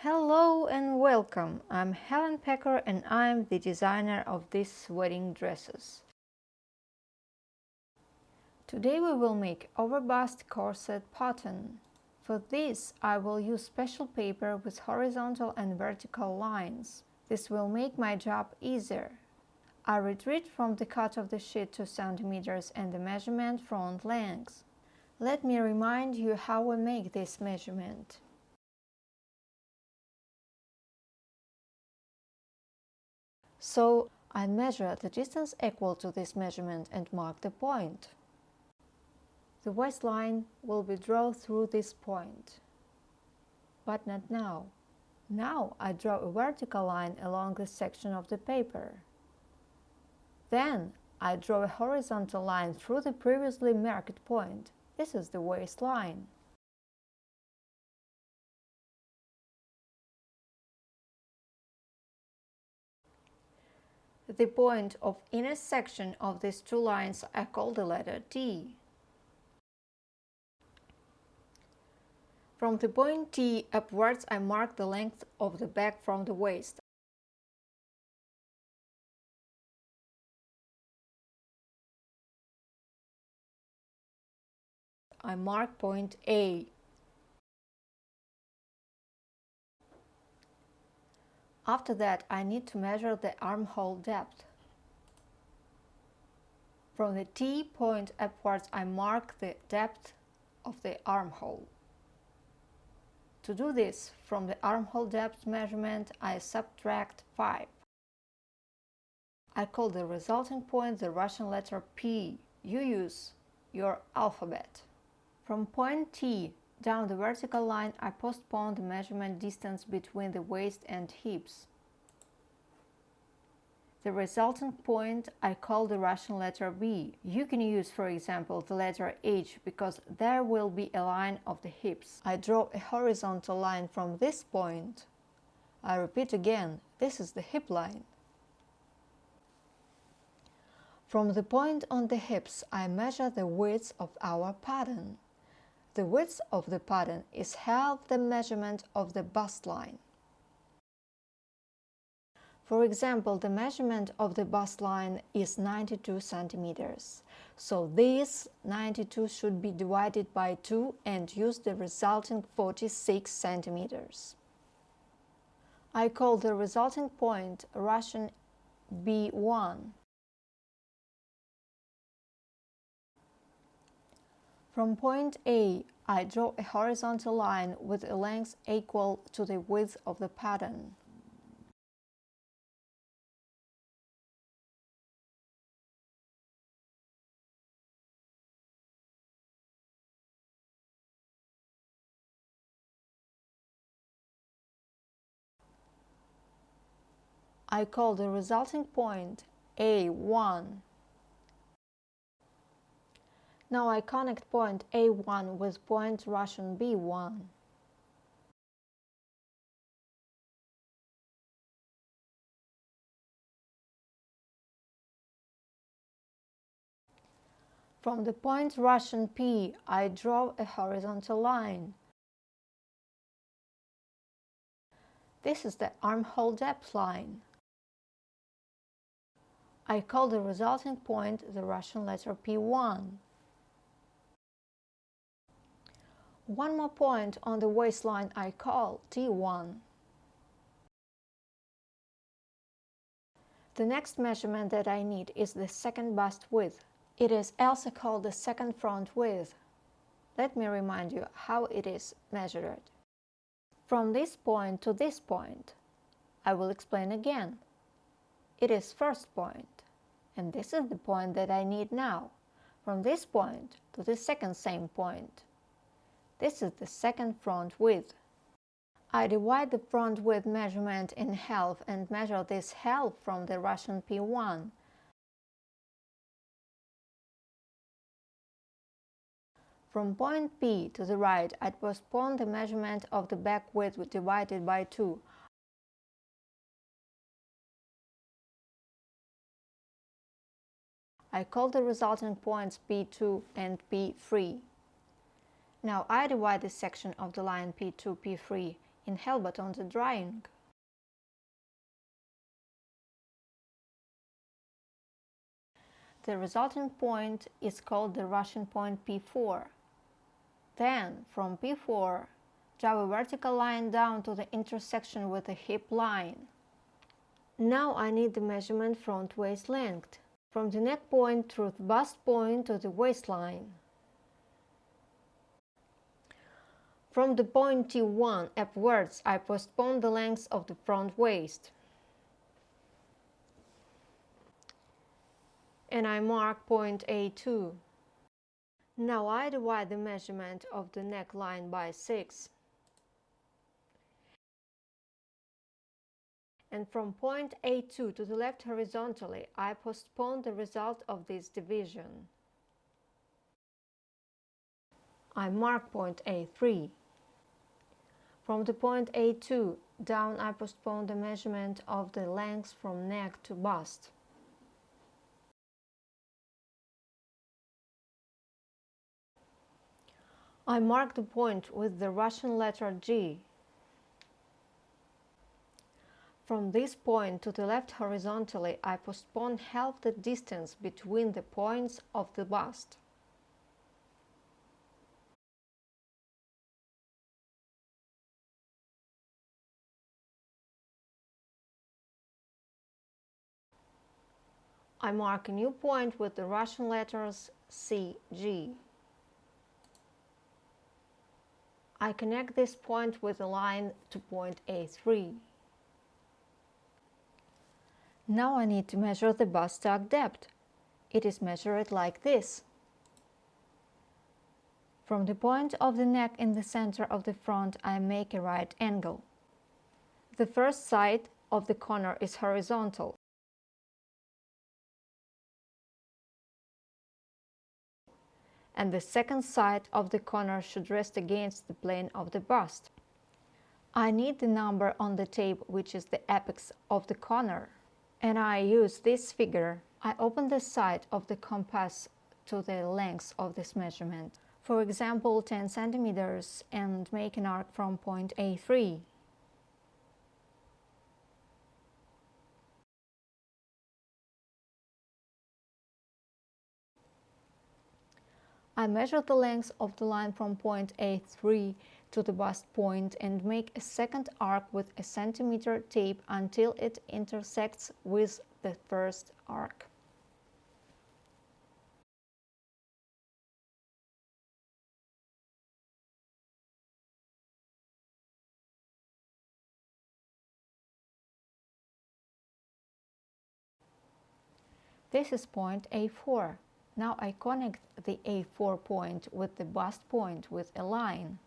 Hello and welcome. I'm Helen Pecker and I'm the designer of these wedding dresses. Today we will make overbust corset pattern. For this I will use special paper with horizontal and vertical lines. This will make my job easier. I retreat from the cut of the sheet 2 centimeters and the measurement front length. Let me remind you how we make this measurement. So I measure the distance equal to this measurement and mark the point. The waistline will be drawn through this point. But not now. Now I draw a vertical line along this section of the paper. Then I draw a horizontal line through the previously marked point. This is the waistline. The point of intersection of these two lines I call the letter T. From the point T upwards I mark the length of the back from the waist. I mark point A. After that, I need to measure the armhole depth. From the T point upwards, I mark the depth of the armhole. To do this, from the armhole depth measurement, I subtract 5. I call the resulting point the Russian letter P. You use your alphabet. From point T down the vertical line I postpone the measurement distance between the waist and hips. The resulting point I call the Russian letter B. You can use, for example, the letter H because there will be a line of the hips. I draw a horizontal line from this point. I repeat again, this is the hip line. From the point on the hips, I measure the width of our pattern. The width of the pattern is half the measurement of the bust line. For example, the measurement of the bust line is 92 centimeters. So this 92 should be divided by 2 and use the resulting 46 centimeters. I call the resulting point Russian B1. From point A, I draw a horizontal line with a length equal to the width of the pattern. I call the resulting point A1. Now I connect point A1 with point Russian B1. From the point Russian P, I draw a horizontal line. This is the armhole depth line. I call the resulting point the Russian letter P1. One more point on the waistline I call T1. The next measurement that I need is the second bust width. It is also called the second front width. Let me remind you how it is measured. From this point to this point, I will explain again. It is first point, and this is the point that I need now, from this point to the second same point. This is the second front width. I divide the front width measurement in half and measure this half from the Russian P1. From point P to the right, I postpone the measurement of the back width divided by 2. I call the resulting points P2 and P3. Now I divide this section of the line P2, P3 in Hilbert on the drawing. The resulting point is called the Russian point P4. Then, from P4, draw a vertical line down to the intersection with the hip line. Now I need the measurement front waist length, from the neck point through the bust point to the waistline. From the point T1 upwards, I postpone the length of the front waist. And I mark point A2. Now I divide the measurement of the neckline by 6. And from point A2 to the left horizontally, I postpone the result of this division. I mark point A3. From the point A2 down I postpone the measurement of the length from neck to bust. I mark the point with the Russian letter G. From this point to the left horizontally I postpone half the distance between the points of the bust. I mark a new point with the Russian letters CG. I connect this point with a line to point A3. Now I need to measure the bust tuck depth. It is measured like this. From the point of the neck in the center of the front I make a right angle. The first side of the corner is horizontal. And the second side of the corner should rest against the plane of the bust. I need the number on the tape which is the apex of the corner and I use this figure. I open the side of the compass to the length of this measurement. For example 10 centimeters and make an arc from point A3 I measure the length of the line from point A3 to the bust point and make a second arc with a centimeter tape until it intersects with the first arc. This is point A4. Now I connect the A4 point with the bust point with a line.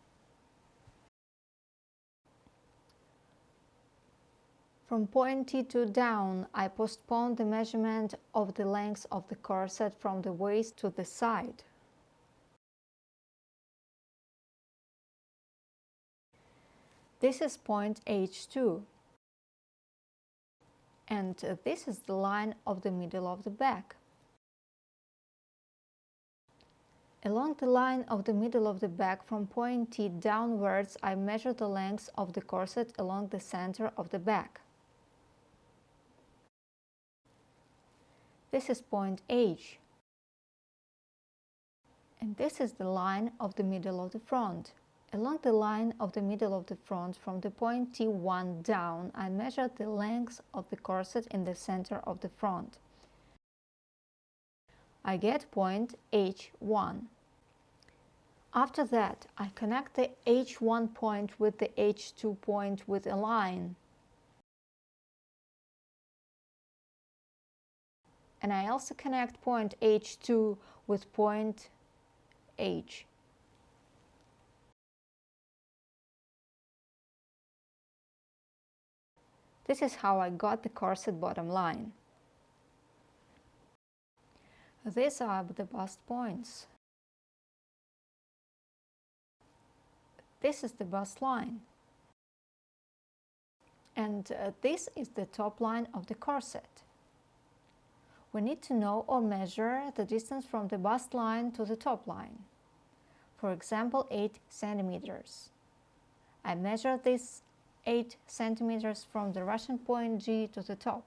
From point T2 down, I postpone the measurement of the length of the corset from the waist to the side. This is point H2 and this is the line of the middle of the back. Along the line of the middle of the back from point T downwards, I measure the length of the corset along the center of the back. This is point H. And this is the line of the middle of the front. Along the line of the middle of the front from the point T1 down, I measure the length of the corset in the center of the front. I get point H1. After that, I connect the H1 point with the H2 point with a line. And I also connect point H2 with point H. This is how I got the corset bottom line. These are the bust points. This is the bust line. And uh, this is the top line of the corset. We need to know or measure the distance from the bust line to the top line. For example, 8 centimeters. I measure this 8 centimeters from the Russian point G to the top.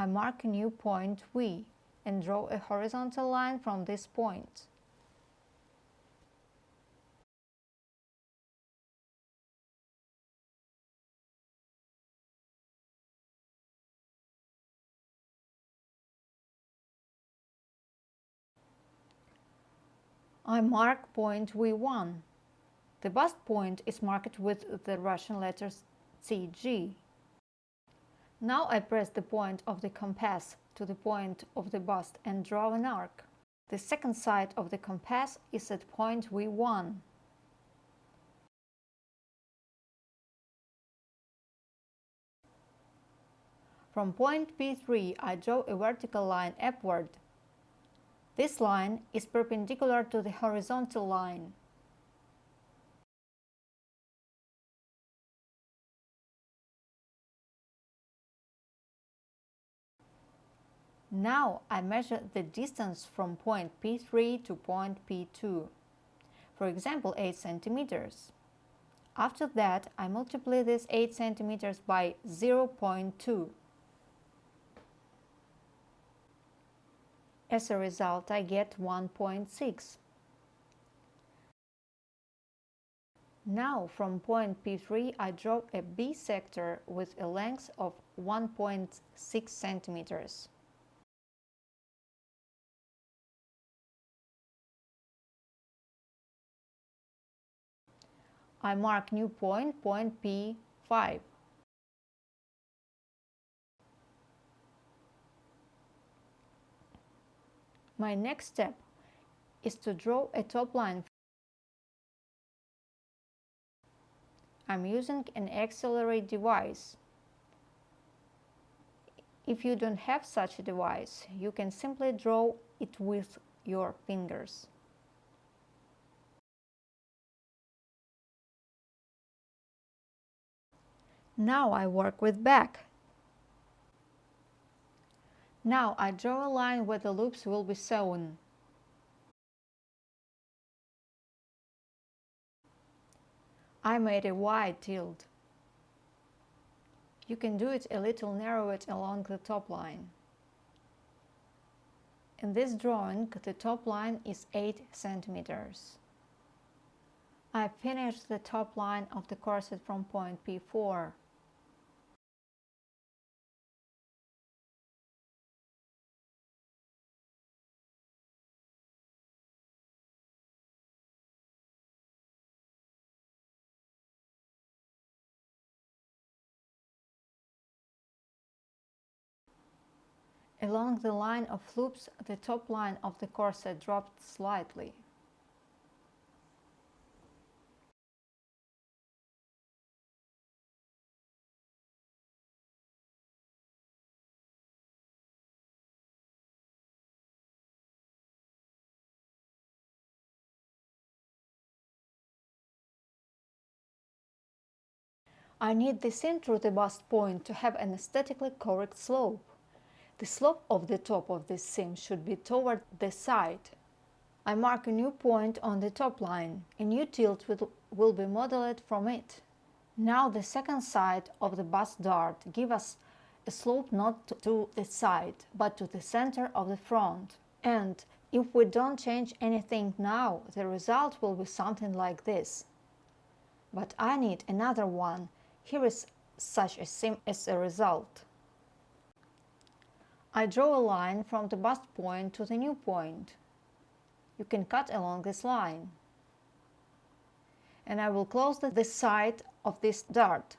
I mark a new point V and draw a horizontal line from this point. I mark point V1. The bust point is marked with the Russian letters CG. Now I press the point of the compass to the point of the bust and draw an arc. The second side of the compass is at point V1. From point P3 I draw a vertical line upward. This line is perpendicular to the horizontal line. Now I measure the distance from point P3 to point P2, for example 8 centimeters. After that, I multiply this 8 centimeters by 0.2. As a result, I get 1.6. Now from point P3 I draw a bisector with a length of 1.6 centimeters. I mark new point, point P5. My next step is to draw a top line. I'm using an Accelerate device. If you don't have such a device, you can simply draw it with your fingers. Now I work with back. Now I draw a line where the loops will be sewn. I made a wide tilt. You can do it a little narrower along the top line. In this drawing, the top line is 8 centimeters. I finished the top line of the corset from point P4. Along the line of loops, the top line of the corset dropped slightly. I need the seam through the bust point to have an aesthetically correct slope. The slope of the top of this seam should be toward the side. I mark a new point on the top line. A new tilt will, be modeled from it. Now the second side of the bust dart give us a slope not to the side, but to the center of the front. And if we don't change anything now, the result will be something like this. But I need another one. Here is such a seam as a result. I draw a line from the bust point to the new point. You can cut along this line. And I will close the, the side of this dart.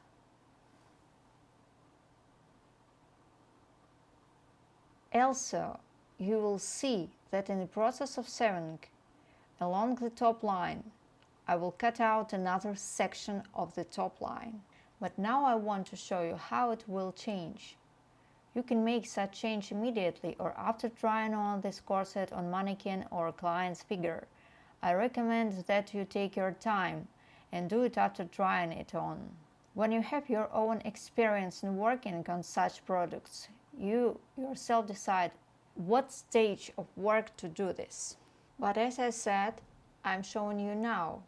Also, you will see that in the process of sewing along the top line, I will cut out another section of the top line. But now I want to show you how it will change. You can make such change immediately or after trying on this corset on mannequin or client's figure. I recommend that you take your time and do it after trying it on. When you have your own experience in working on such products, you yourself decide what stage of work to do this. But as I said, I'm showing you now.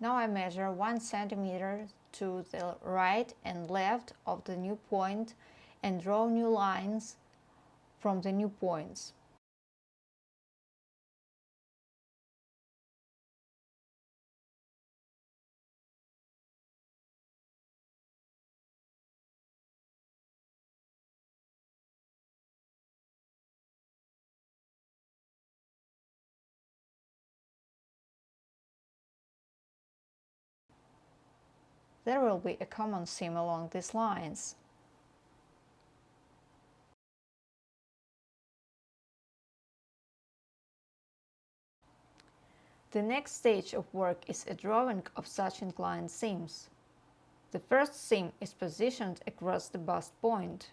Now I measure 1 centimeter to the right and left of the new point and draw new lines from the new points. there will be a common seam along these lines. The next stage of work is a drawing of such inclined seams. The first seam is positioned across the bust point.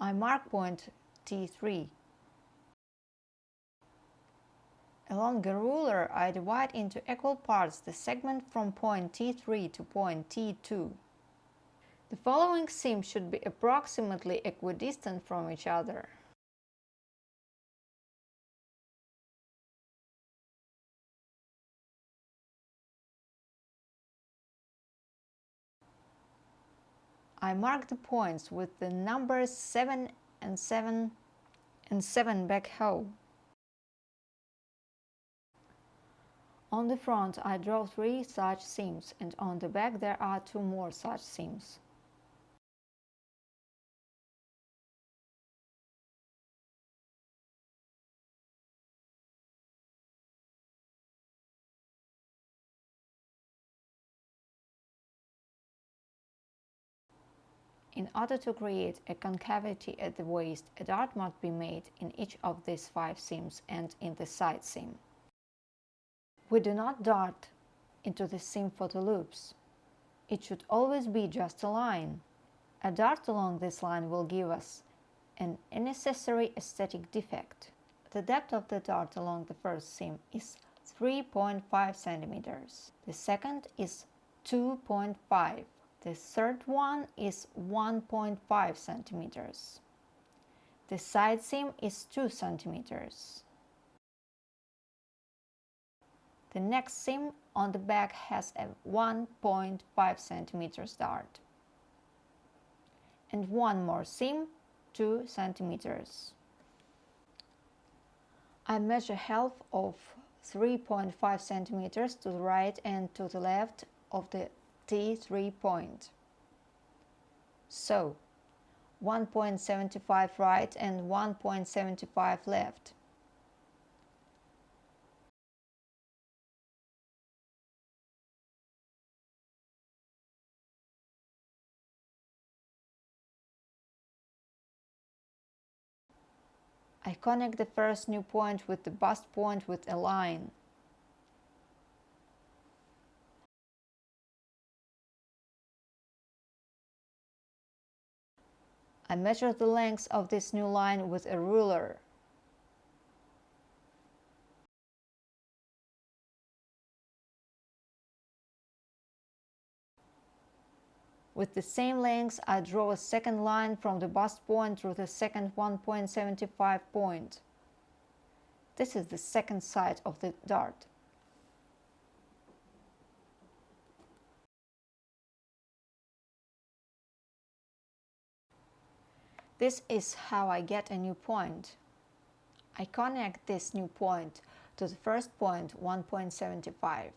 I mark point T3 Along a ruler, I divide into equal parts the segment from point T3 to point T2. The following seams should be approximately equidistant from each other. I mark the points with the numbers 7 and 7 and 7 back hole. On the front I draw three such seams and on the back there are two more such seams. In order to create a concavity at the waist, a dart must be made in each of these five seams and in the side seam. We do not dart into the seam for the loops. It should always be just a line. A dart along this line will give us an unnecessary aesthetic defect. The depth of the dart along the first seam is 3.5 centimeters. The second is 2.5. The third one is 1.5 centimeters. The side seam is 2 centimeters. The next seam on the back has a 1.5 centimeters dart. And one more seam, 2 centimeters. I measure half of 3.5 centimeters to the right and to the left of the T3 point. So, 1.75 right and 1.75 left. I connect the first new point with the bust point with a line. I measure the length of this new line with a ruler. With the same length, I draw a second line from the bust point through the second 1.75 point. This is the second side of the dart. This is how I get a new point. I connect this new point to the first point 1.75.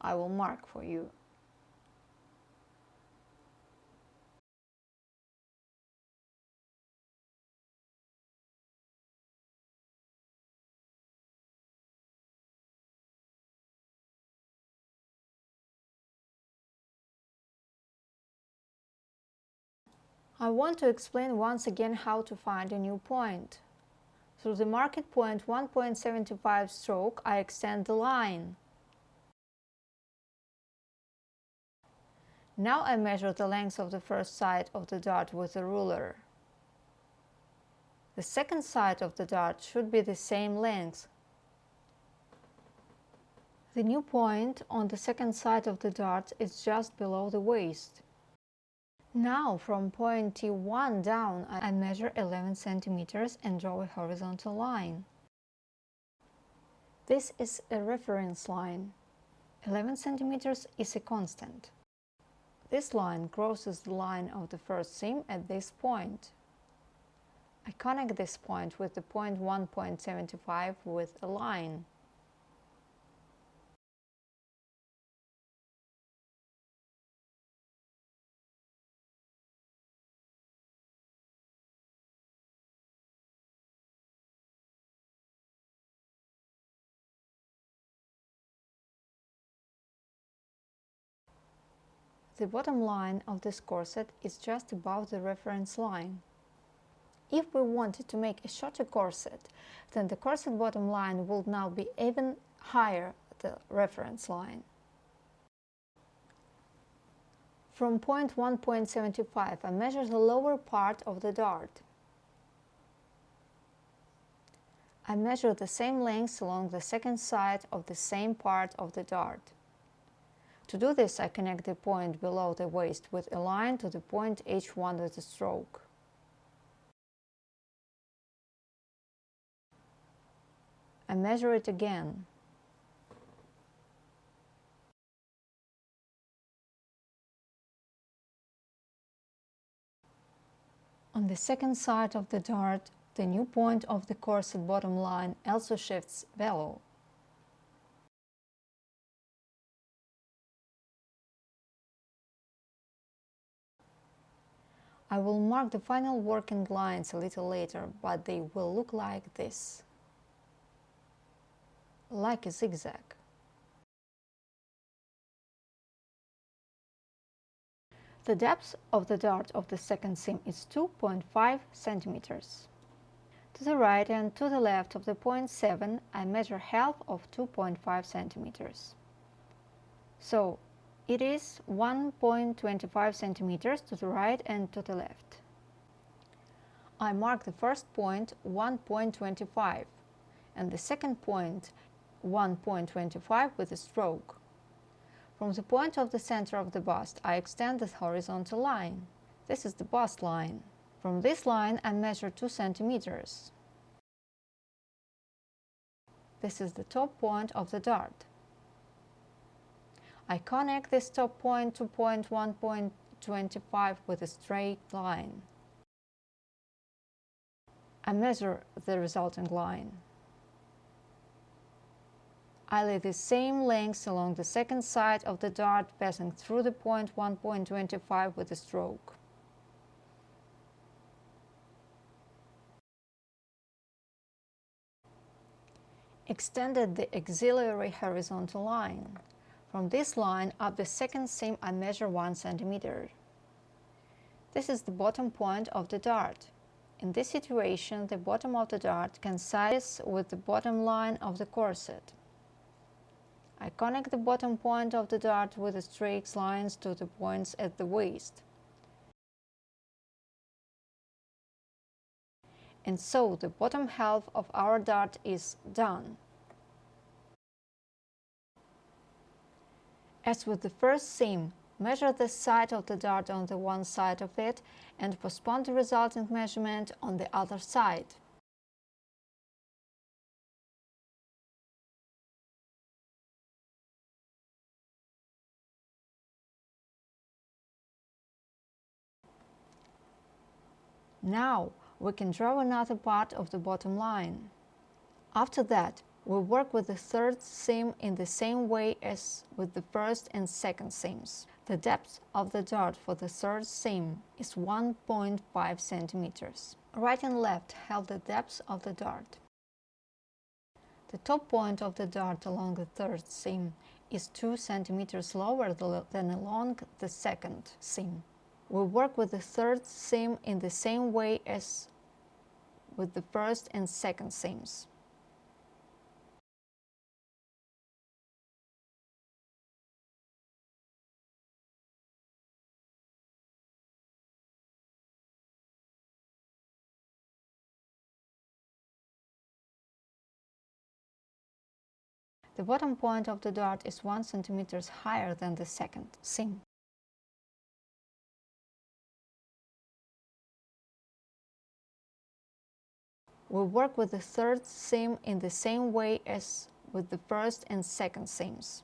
I will mark for you. I want to explain once again how to find a new point. Through the marking point 1.75 stroke, I extend the line. Now I measure the length of the first side of the dart with a ruler. The second side of the dart should be the same length. The new point on the second side of the dart is just below the waist. Now from point T1 down I measure 11 centimeters and draw a horizontal line. This is a reference line. 11 centimeters is a constant. This line crosses the line of the first seam at this point. I connect this point with the point 1.75 with a line. The bottom line of this corset is just above the reference line. If we wanted to make a shorter corset, then the corset bottom line would now be even higher the reference line. From point 1.75 I measure the lower part of the dart. I measure the same length along the second side of the same part of the dart. To do this, I connect the point below the waist with a line to the point H1 with a stroke. I measure it again. On the second side of the dart, the new point of the corset bottom line also shifts below. I will mark the final working lines a little later, but they will look like this. Like a zigzag. The depth of the dart of the second seam is 2.5 centimeters. To the right and to the left of the point 7 I measure half of 2.5 centimeters. So it is 1.25 centimeters to the right and to the left. I mark the first point 1.25 and the second point 1.25 with a stroke. From the point of the center of the bust, I extend the horizontal line. This is the bust line. From this line, I measure 2 centimeters. This is the top point of the dart. I connect this top point to point 1.25 with a straight line. I measure the resulting line. I lay the same length along the second side of the dart passing through the point 1.25 with a stroke. Extended the auxiliary horizontal line. From this line up the second seam I measure 1 cm. This is the bottom point of the dart. In this situation, the bottom of the dart coincides with the bottom line of the corset. I connect the bottom point of the dart with the straight lines to the points at the waist. And so the bottom half of our dart is done. As with the first seam, measure the side of the dart on the one side of it and postpone the resulting measurement on the other side. Now we can draw another part of the bottom line. After that, we work with the third seam in the same way as with the first and second seams. The depth of the dart for the third seam is 1.5 centimeters. Right and left have the depth of the dart. The top point of the dart along the third seam is 2 centimeters lower than along the second seam. We work with the third seam in the same way as with the first and second seams. The bottom point of the dart is 1 cm higher than the second seam. We work with the third seam in the same way as with the first and second seams.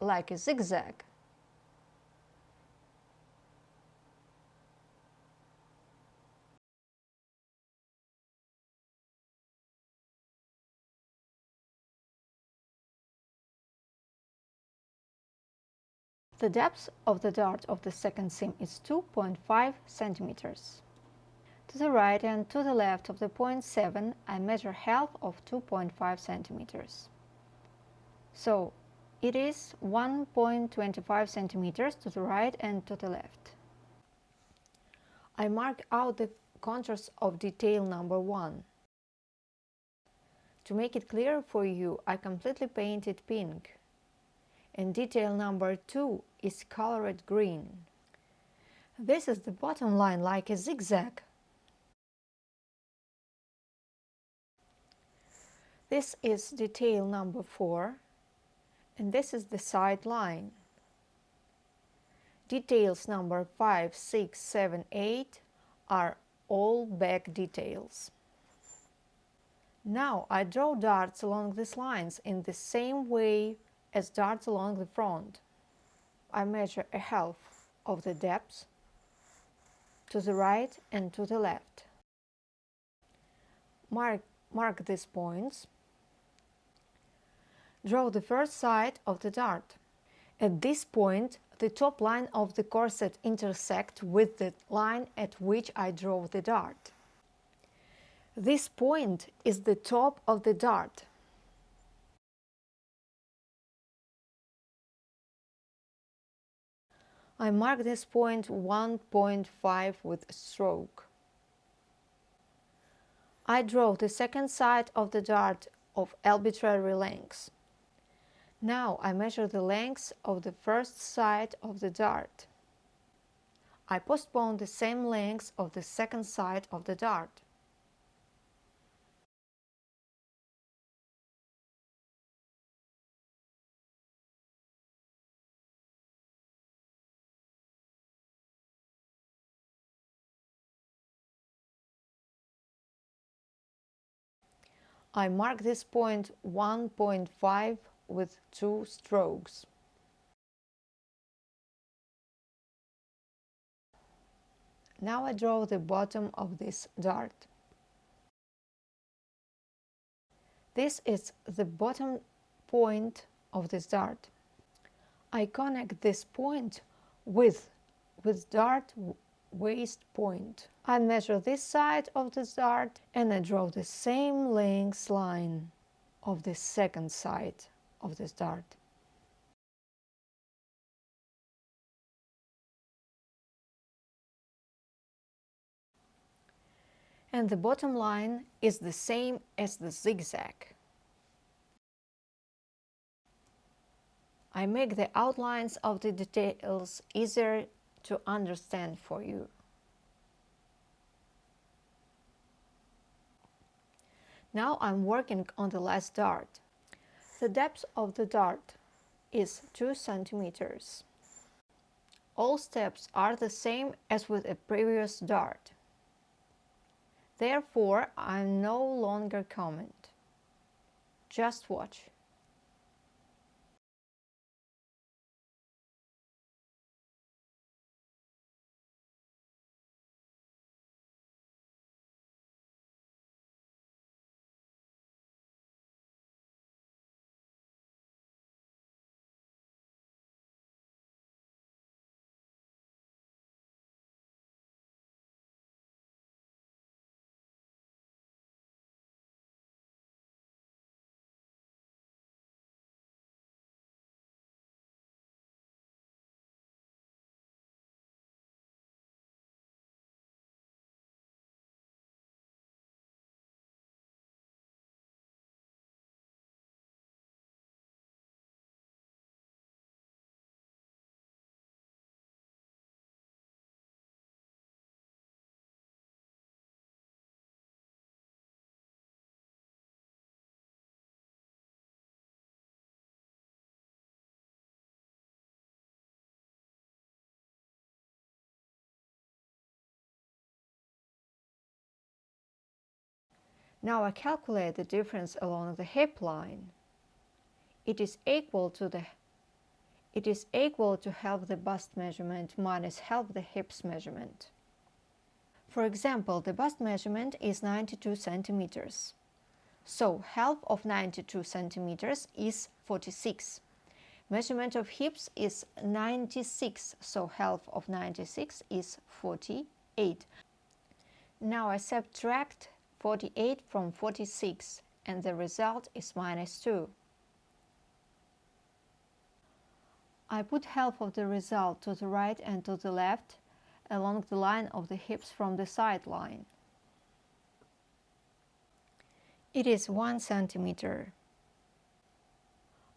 Like a zigzag. The depth of the dart of the second seam is 2.5 centimeters. To the right and to the left of the point 7, I measure half of 2.5 centimeters. So it is 1.25 centimeters to the right and to the left. I mark out the contours of detail number 1. To make it clear for you, I completely painted pink. And detail number 2 is colored green. This is the bottom line like a zigzag. This is detail number 4 and this is the side line. Details number 5, 6, 7, 8 are all back details. Now I draw darts along these lines in the same way as darts along the front. I measure a half of the depth to the right and to the left. Mark, mark these points Draw the first side of the dart. At this point, the top line of the corset intersects with the line at which I draw the dart. This point is the top of the dart. I mark this point 1.5 with a stroke. I draw the second side of the dart of arbitrary length. Now I measure the length of the first side of the dart. I postpone the same length of the second side of the dart. I mark this point 1.5 with two strokes. Now I draw the bottom of this dart. This is the bottom point of this dart. I connect this point with, with dart waist point. I measure this side of the dart and I draw the same length line of the second side of the dart. And the bottom line is the same as the zigzag. I make the outlines of the details easier to understand for you. Now I'm working on the last dart. The depth of the dart is 2 centimeters. All steps are the same as with a previous dart. Therefore, I no longer comment. Just watch. Now I calculate the difference along the hip line. It is equal to the it is equal to half the bust measurement minus half the hips measurement. For example, the bust measurement is 92 centimeters. So half of 92 centimeters is 46. Measurement of hips is 96, so half of 96 is 48. Now I subtract 48 from 46 and the result is minus 2. I put half of the result to the right and to the left along the line of the hips from the side line. It is 1 centimeter.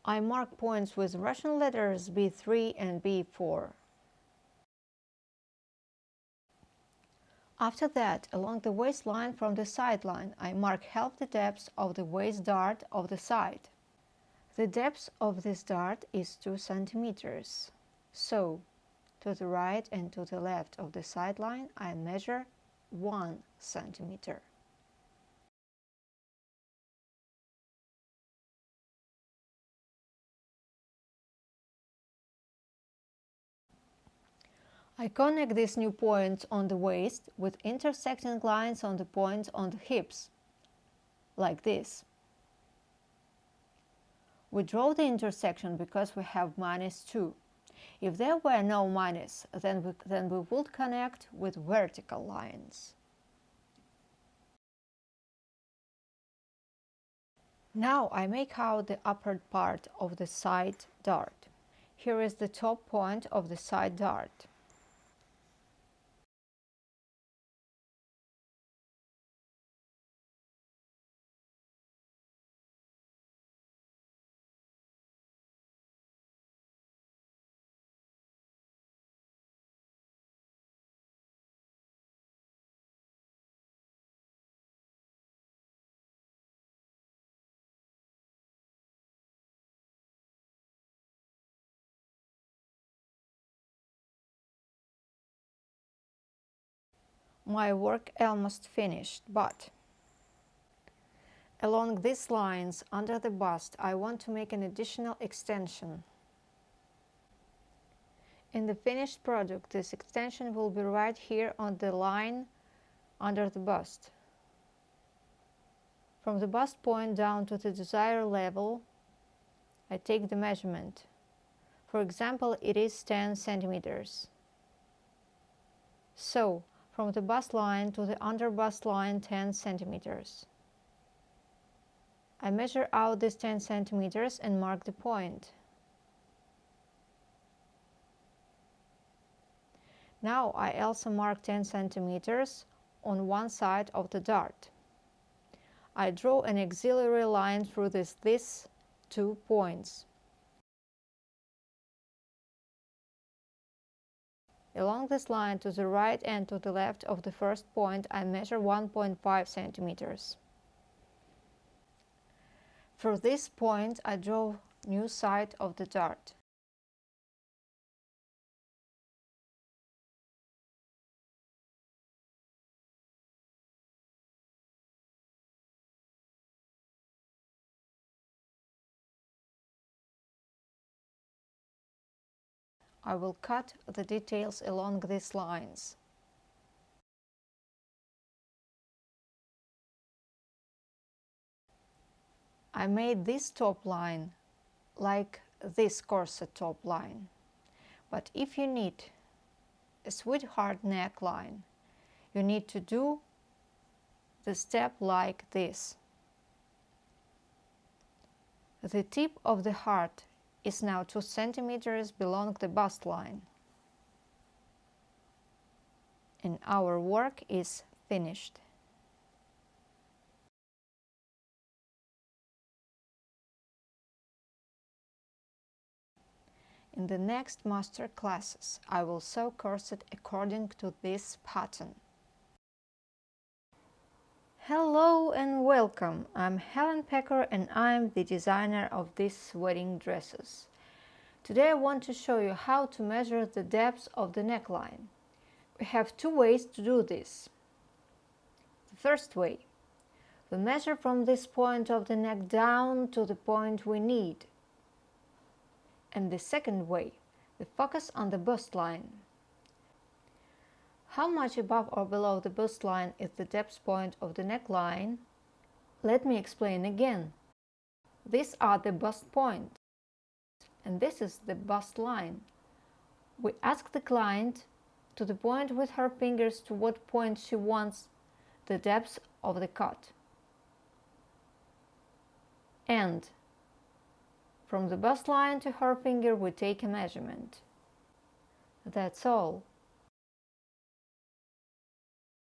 I mark points with Russian letters B3 and B4. After that, along the waistline from the sideline, I mark half the depth of the waist dart of the side. The depth of this dart is 2 centimeters. So, to the right and to the left of the sideline, I measure 1 centimeter. I connect these new points on the waist with intersecting lines on the points on the hips, like this. We draw the intersection because we have minus 2. If there were no minus, then we, then we would connect with vertical lines. Now I make out the upper part of the side dart. Here is the top point of the side dart. My work almost finished, but along these lines under the bust I want to make an additional extension. In the finished product this extension will be right here on the line under the bust. From the bust point down to the desired level I take the measurement. For example, it is 10 centimeters. So, from the bust line to the under bust line 10 centimeters. I measure out this 10 centimeters and mark the point. Now I also mark 10 centimeters on one side of the dart. I draw an auxiliary line through this, these two points. Along this line to the right and to the left of the first point I measure 1.5 centimeters. For this point I draw new side of the dart. I will cut the details along these lines. I made this top line like this corset top line. But if you need a sweetheart neckline, you need to do the step like this. The tip of the heart is now 2 centimeters below the bust line. And our work is finished. In the next master classes, I will sew corset according to this pattern. Hello and welcome! I'm Helen Pecker and I'm the designer of these wedding dresses. Today I want to show you how to measure the depth of the neckline. We have two ways to do this. The first way. We measure from this point of the neck down to the point we need. And the second way, we focus on the bust line. How much above or below the bust line is the depth point of the neckline? Let me explain again. These are the bust points, and this is the bust line. We ask the client to the point with her fingers to what point she wants the depth of the cut. And from the bust line to her finger we take a measurement. That's all.